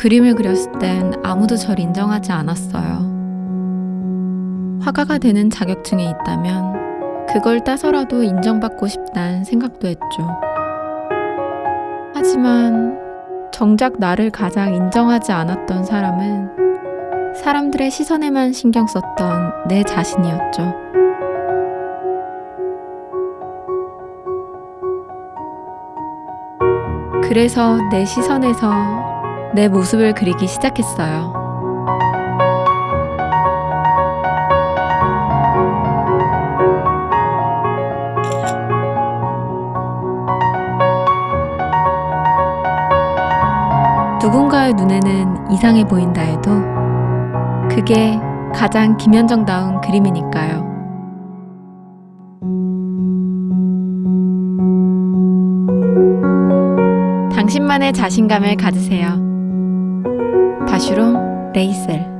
그림을 그렸을 땐 아무도 절 인정하지 않았어요. 화가가 되는 자격증이 있다면 그걸 따서라도 인정받고 싶다는 생각도 했죠. 하지만 정작 나를 가장 인정하지 않았던 사람은 사람들의 시선에만 신경 썼던 내 자신이었죠. 그래서 내 시선에서 내 모습을 그리기 시작했어요. 누군가의 눈에는 이상해 보인다 해도 그게 가장 김현정다운 그림이니까요. 당신만의 자신감을 가지세요. 바슈롬 레이셀